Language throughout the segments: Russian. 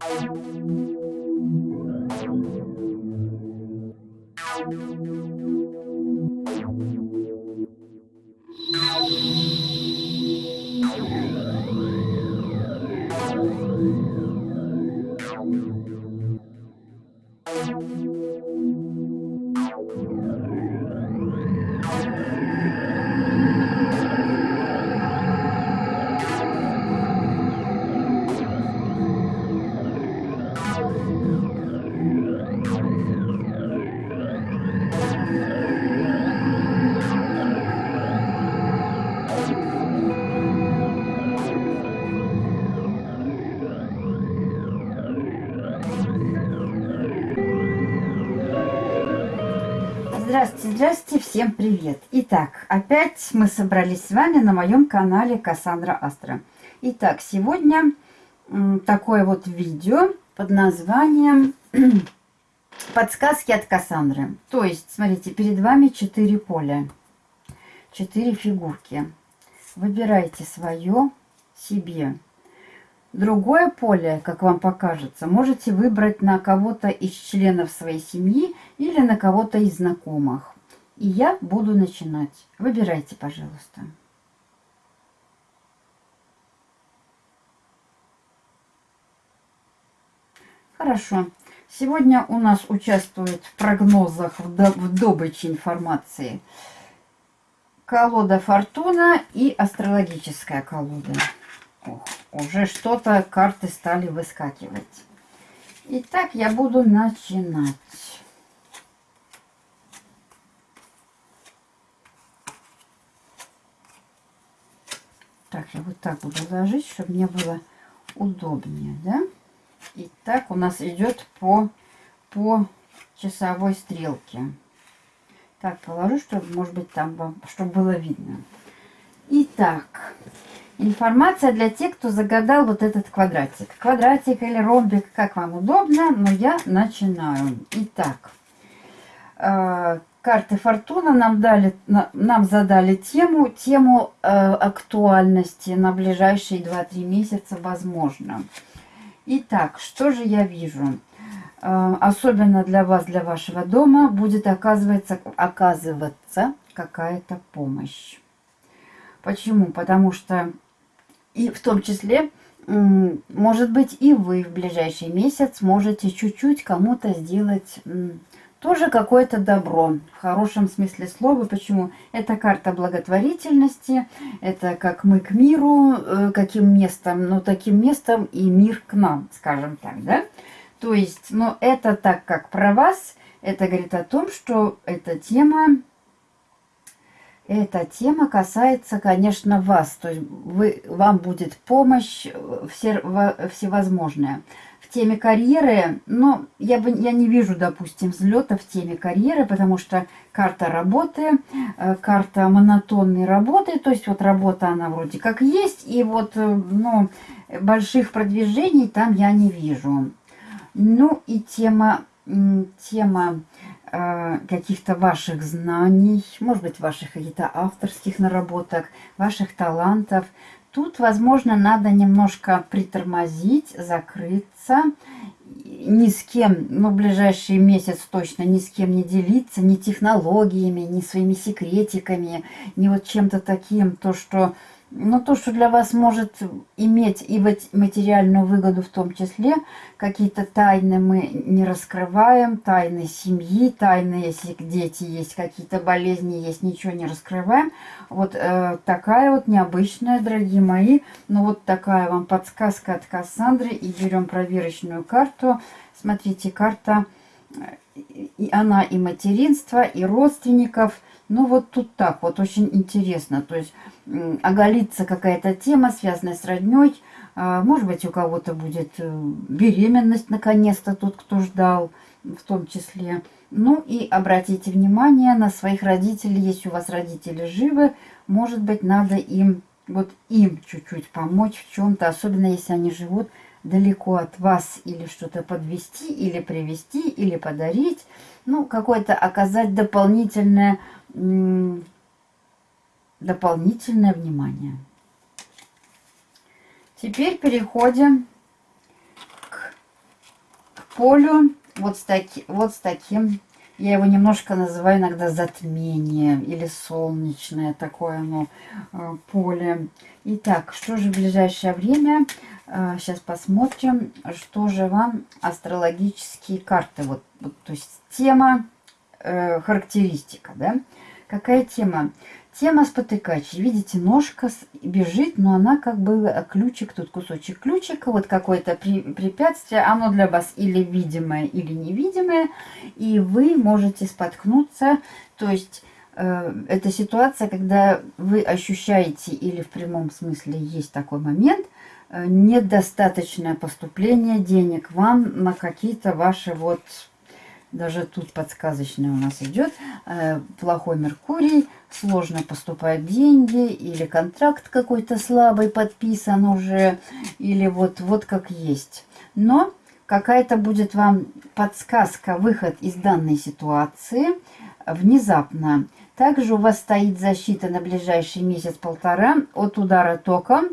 Thank you. Здравствуйте, всем привет! Итак, опять мы собрались с вами на моем канале Кассандра Астра. Итак, сегодня такое вот видео под названием «Подсказки от Кассандры». То есть, смотрите, перед вами 4 поля, 4 фигурки. Выбирайте свое себе. Другое поле, как вам покажется, можете выбрать на кого-то из членов своей семьи или на кого-то из знакомых. И я буду начинать. Выбирайте, пожалуйста. Хорошо. Сегодня у нас участвует в прогнозах, в добыче информации колода Фортуна и астрологическая колода. Ох, уже что-то карты стали выскакивать. Итак, я буду начинать. Так, я вот так буду ложить, чтобы мне было удобнее, да? Итак, у нас идет по, по часовой стрелке. Так, положу, чтобы, может быть, там вам, чтобы было видно. Итак, Информация для тех, кто загадал вот этот квадратик. Квадратик или ромбик, как вам удобно, но я начинаю. Итак, э, карты Фортуна нам, дали, нам задали тему, тему э, актуальности на ближайшие 2-3 месяца, возможно. Итак, что же я вижу? Э, особенно для вас, для вашего дома, будет оказываться, оказываться какая-то помощь. Почему? Потому что и в том числе, может быть, и вы в ближайший месяц можете чуть-чуть кому-то сделать тоже какое-то добро, в хорошем смысле слова. Почему? Это карта благотворительности, это как мы к миру, э, каким местом, ну, таким местом и мир к нам, скажем так, да? То есть, ну, это так как про вас, это говорит о том, что эта тема эта тема касается, конечно, вас. То есть вы, вам будет помощь все, всевозможная. В теме карьеры, ну, я, бы, я не вижу, допустим, взлета в теме карьеры, потому что карта работы, э, карта монотонной работы, то есть вот работа она вроде как есть, и вот, э, ну, больших продвижений там я не вижу. Ну и тема, тема Э, каких-то ваших знаний, может быть, ваших каких-то авторских наработок, ваших талантов. Тут, возможно, надо немножко притормозить, закрыться, ни с кем, ну, ближайший месяц точно ни с кем не делиться, ни технологиями, ни своими секретиками, ни вот чем-то таким, то, что но то, что для вас может иметь и материальную выгоду в том числе, какие-то тайны мы не раскрываем, тайны семьи, тайны, если дети есть, какие-то болезни есть, ничего не раскрываем. Вот э, такая вот необычная, дорогие мои, ну вот такая вам подсказка от Кассандры. И берем проверочную карту. Смотрите, карта, э, и она и материнство, и родственников – ну вот тут так вот очень интересно. То есть оголится какая-то тема, связанная с родней. А, может быть, у кого-то будет э, беременность наконец-то, тот, кто ждал, в том числе. Ну и обратите внимание на своих родителей. Если у вас родители живы, может быть, надо им, вот им чуть-чуть помочь в чем-то. Особенно, если они живут далеко от вас. Или что-то подвести, или привести, или подарить. Ну, какое-то оказать дополнительное дополнительное внимание. Теперь переходим к полю вот с, таки, вот с таким, я его немножко называю иногда затмение или солнечное такое оно э, поле. Итак, что же в ближайшее время? Сейчас посмотрим, что же вам астрологические карты. Вот, вот то есть тема, э, характеристика, да? Какая тема? Тема спотыкач. Видите, ножка бежит, но она как бы э, ключик, тут кусочек ключика, вот какое-то препятствие. Оно для вас или видимое, или невидимое. И вы можете споткнуться. То есть э, это ситуация, когда вы ощущаете, или в прямом смысле есть такой момент, недостаточное поступление денег вам на какие-то ваши вот даже тут подсказочный у нас идет. Э, плохой Меркурий, сложно поступают деньги, или контракт какой-то слабый подписан уже, или вот, вот как есть. Но какая-то будет вам подсказка, выход из данной ситуации внезапно. Также у вас стоит защита на ближайший месяц-полтора от удара током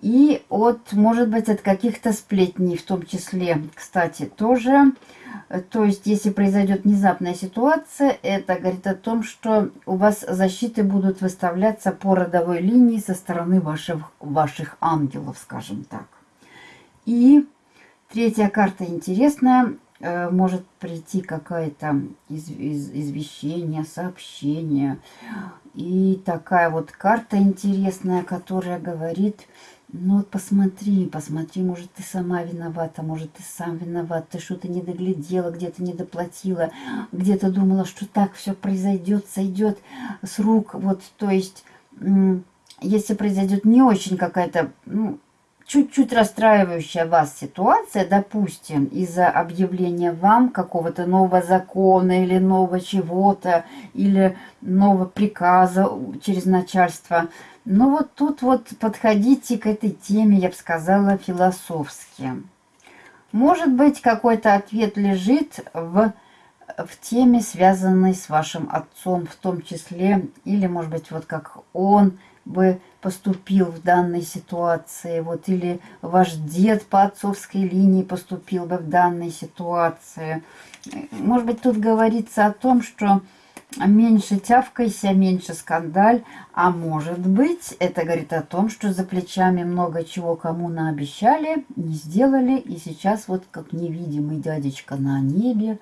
и от, может быть, от каких-то сплетней, в том числе, кстати, тоже то есть, если произойдет внезапная ситуация, это говорит о том, что у вас защиты будут выставляться по родовой линии со стороны ваших, ваших ангелов, скажем так. И третья карта интересная. Э, может прийти какое-то из, из, извещение, сообщение. И такая вот карта интересная, которая говорит ну вот посмотри, посмотри, может ты сама виновата, может ты сам виноват, ты что-то не доглядела, где-то не доплатила, где-то думала, что так все произойдет, сойдет с рук. Вот, то есть, если произойдет не очень какая-то, ну, чуть-чуть расстраивающая вас ситуация, допустим, из-за объявления вам какого-то нового закона или нового чего-то, или нового приказа через начальство – ну вот тут вот подходите к этой теме, я бы сказала, философски. Может быть, какой-то ответ лежит в, в теме, связанной с вашим отцом в том числе, или, может быть, вот как он бы поступил в данной ситуации, вот, или ваш дед по отцовской линии поступил бы в данной ситуации. Может быть, тут говорится о том, что меньше тявкайся, меньше скандаль. А может быть, это говорит о том, что за плечами много чего кому наобещали, не сделали. И сейчас вот как невидимый дядечка на небе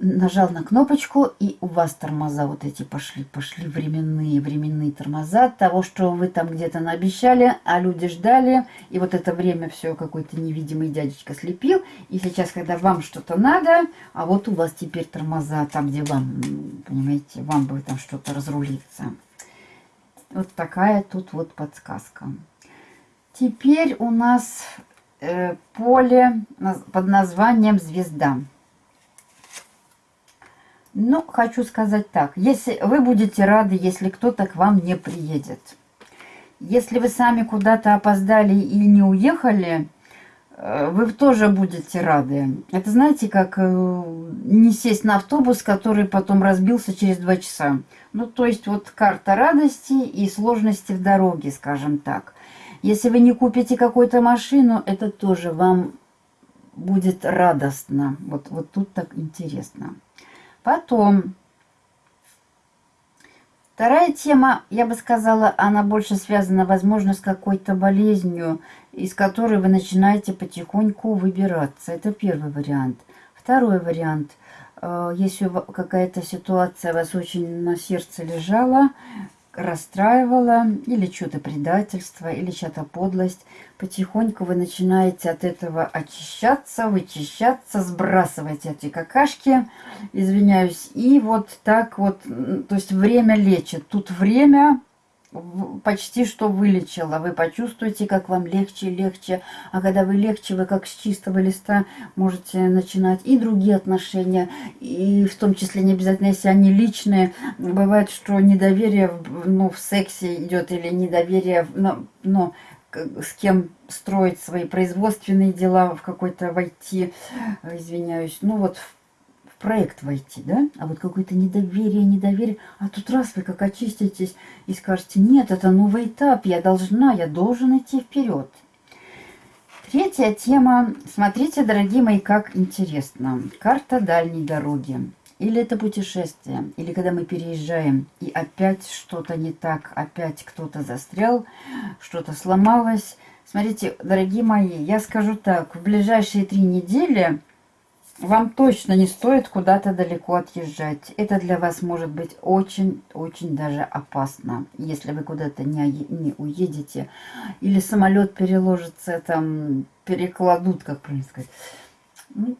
нажал на кнопочку, и у вас тормоза вот эти пошли, пошли временные, временные тормоза того, что вы там где-то наобещали, а люди ждали, и вот это время все какой-то невидимый дядечка слепил, и сейчас, когда вам что-то надо, а вот у вас теперь тормоза там, где вам, понимаете, вам бы там что-то разрулиться. Вот такая тут вот подсказка. Теперь у нас э, поле под названием «Звезда». Ну, хочу сказать так. Если вы будете рады, если кто-то к вам не приедет. Если вы сами куда-то опоздали и не уехали, э, вы тоже будете рады. Это знаете, как э, не сесть на автобус, который потом разбился через два часа. Ну, то есть вот карта радости и сложности в дороге, скажем так. Если вы не купите какую-то машину, это тоже вам будет радостно. Вот, вот тут так интересно. Потом, вторая тема, я бы сказала, она больше связана, возможно, с какой-то болезнью, из которой вы начинаете потихоньку выбираться. Это первый вариант. Второй вариант э, – если какая-то ситуация вас очень на сердце лежала, расстраивало, или что-то предательство, или что-то подлость, потихоньку вы начинаете от этого очищаться, вычищаться, сбрасывать эти какашки, извиняюсь, и вот так вот, то есть время лечит. Тут время почти что вылечила. Вы почувствуете, как вам легче и легче. А когда вы легче, вы как с чистого листа можете начинать и другие отношения, и в том числе не обязательно, если они личные. Бывает, что недоверие ну, в сексе идет или недоверие, ну, ну, с кем строить свои производственные дела, в какой-то войти, извиняюсь, ну вот в проект войти, да? А вот какое-то недоверие, недоверие. А тут раз вы как очиститесь и скажете, нет, это новый этап, я должна, я должен идти вперед. Третья тема. Смотрите, дорогие мои, как интересно. Карта дальней дороги. Или это путешествие, или когда мы переезжаем, и опять что-то не так, опять кто-то застрял, что-то сломалось. Смотрите, дорогие мои, я скажу так, в ближайшие три недели вам точно не стоит куда-то далеко отъезжать. Это для вас может быть очень-очень даже опасно, если вы куда-то не, не уедете. Или самолет переложится, там, перекладут, как правильно сказать. Ну,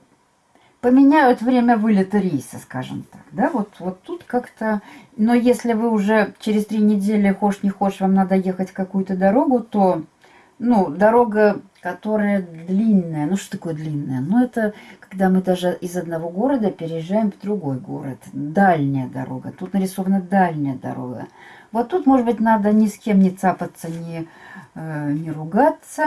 поменяют время вылета рейса, скажем так. Да, вот, вот тут как-то... Но если вы уже через три недели, хошь не хошь, вам надо ехать какую-то дорогу, то ну, дорога, которая длинная. Ну, что такое длинная? Ну, это когда мы даже из одного города переезжаем в другой город. Дальняя дорога. Тут нарисована дальняя дорога. Вот тут, может быть, надо ни с кем не цапаться, не, э, не ругаться,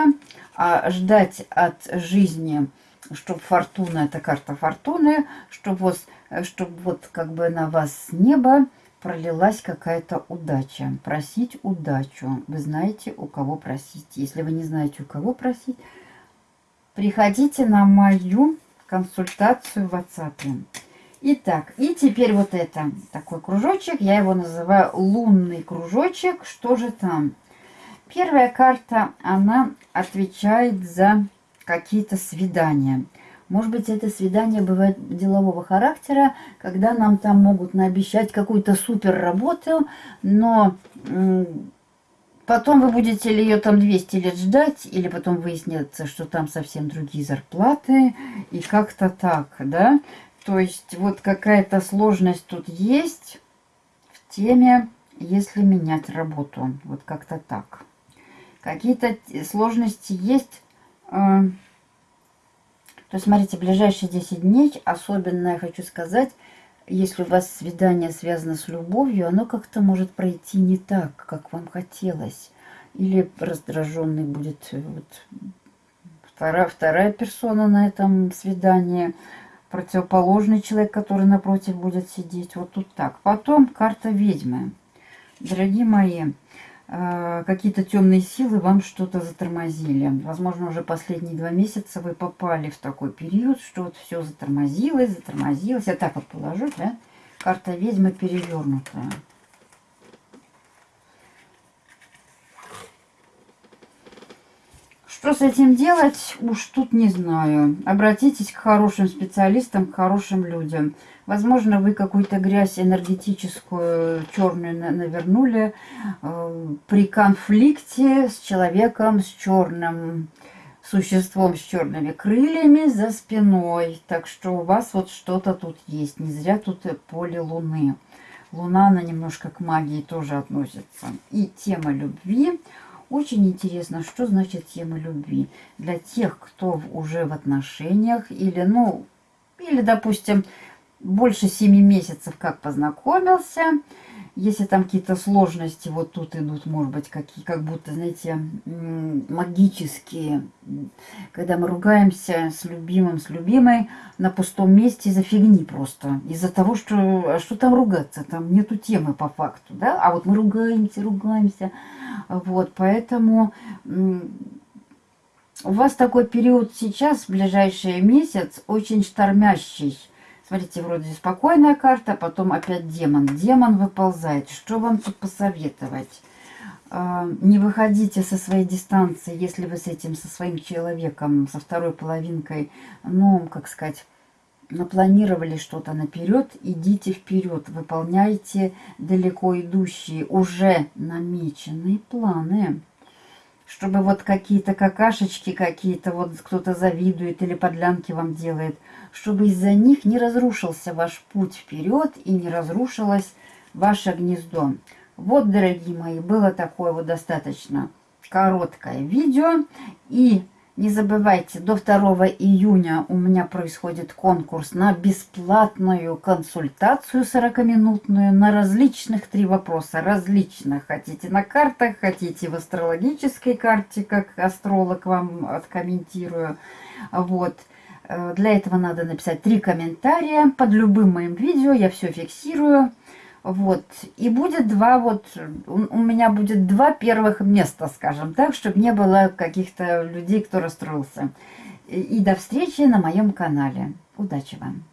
а ждать от жизни, чтобы фортуна, это карта фортуны, чтобы вот, чтобы вот как бы на вас с неба пролилась какая-то удача. Просить удачу. Вы знаете, у кого просить. Если вы не знаете, у кого просить, приходите на мою консультацию в WhatsApp. Итак, и теперь вот это, такой кружочек, я его называю лунный кружочек. Что же там? Первая карта, она отвечает за какие-то свидания. Может быть, это свидание бывает делового характера, когда нам там могут наобещать какую-то супер работу, но потом вы будете ли ее там 200 лет ждать, или потом выяснится, что там совсем другие зарплаты, и как-то так, да? То есть вот какая-то сложность тут есть в теме, если менять работу. Вот как-то так. Какие-то сложности есть... Э, то есть, смотрите, ближайшие 10 дней, особенно я хочу сказать, если у вас свидание связано с любовью, оно как-то может пройти не так, как вам хотелось. Или раздраженный будет э, вот, вторая, вторая персона на этом свидании, противоположный человек, который напротив будет сидеть. Вот тут так. Потом карта ведьмы. Дорогие мои, какие-то темные силы вам что-то затормозили. Возможно, уже последние два месяца вы попали в такой период, что вот все затормозилось, затормозилось. Я так вот положу, да? Карта ведьмы перевернутая. Что с этим делать, уж тут не знаю. Обратитесь к хорошим специалистам, к хорошим людям. Возможно, вы какую-то грязь энергетическую черную навернули э, при конфликте с человеком с черным существом с черными крыльями за спиной. Так что у вас вот что-то тут есть. Не зря тут поле Луны. Луна, она немножко к магии тоже относится. И тема любви. Очень интересно, что значит тема любви. Для тех, кто уже в отношениях или, ну, или, допустим, больше 7 месяцев как познакомился. Если там какие-то сложности вот тут идут, может быть, какие, как будто, знаете, магические. Когда мы ругаемся с любимым, с любимой на пустом месте из-за фигни просто. Из-за того, что, а что там ругаться, там нету темы по факту, да? А вот мы ругаемся, ругаемся. Вот, поэтому у вас такой период сейчас, ближайший месяц, очень штормящий Смотрите, вроде спокойная карта, потом опять демон. Демон выползает. Что вам тут посоветовать? А, не выходите со своей дистанции, если вы с этим, со своим человеком, со второй половинкой, ну, как сказать, напланировали что-то наперед, идите вперед, выполняйте далеко идущие, уже намеченные планы чтобы вот какие-то какашечки какие-то, вот кто-то завидует или подлянки вам делает, чтобы из-за них не разрушился ваш путь вперед и не разрушилось ваше гнездо. Вот, дорогие мои, было такое вот достаточно короткое видео. И не забывайте, до 2 июня у меня происходит конкурс на бесплатную консультацию 40-минутную на различных три вопроса. Различных. Хотите на картах, хотите в астрологической карте, как астролог вам откомментирую. Вот. Э, для этого надо написать три комментария под любым моим видео. Я все фиксирую. Вот. И будет два вот, у меня будет два первых места, скажем так, чтобы не было каких-то людей, кто расстроился. И до встречи на моем канале. Удачи вам!